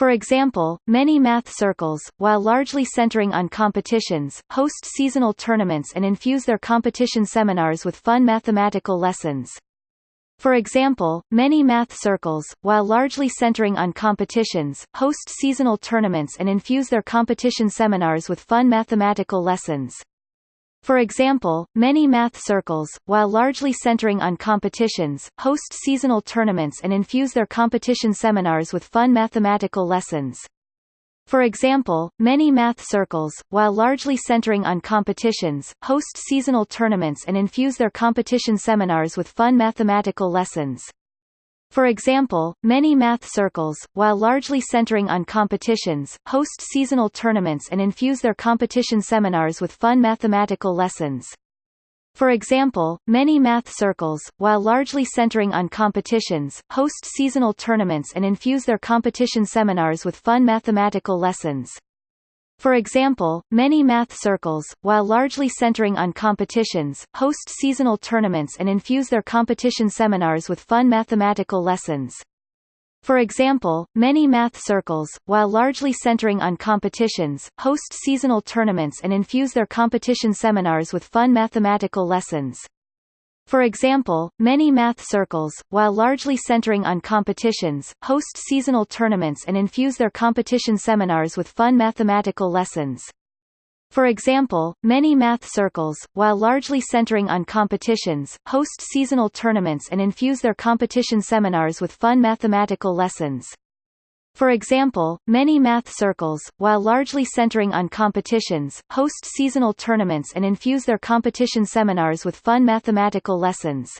For example, many math circles, while largely centering on competitions, host seasonal tournaments and infuse their competition seminars with fun mathematical lessons. For example, many math circles, while largely centering on competitions, host seasonal tournaments and infuse their competition seminars with fun mathematical lessons. For example, many math circles, while largely centering on competitions, host seasonal tournaments and infuse their competition seminars with fun mathematical lessons. For example, many math circles, while largely centering on competitions, host seasonal tournaments and infuse their competition seminars with fun mathematical lessons. For example, many math circles, while largely centering on competitions, host seasonal tournaments and infuse their competition seminars with fun mathematical lessons. For example, many math circles, while largely centering on competitions, host seasonal tournaments and infuse their competition seminars with fun mathematical lessons. For example, many math circles, while largely centering on competitions, host seasonal tournaments and infuse their competition seminars with fun mathematical lessons. For example, many math circles, while largely centering on competitions, host seasonal tournaments and infuse their competition seminars with fun mathematical lessons. For example, many math circles, while largely centering on competitions, host seasonal tournaments and infuse their competition seminars with fun mathematical lessons. For example, many math circles, while largely centering on competitions, host seasonal tournaments and infuse their competition seminars with fun mathematical lessons. For example, many math circles, while largely centering on competitions, host seasonal tournaments and infuse their competition seminars with fun mathematical lessons.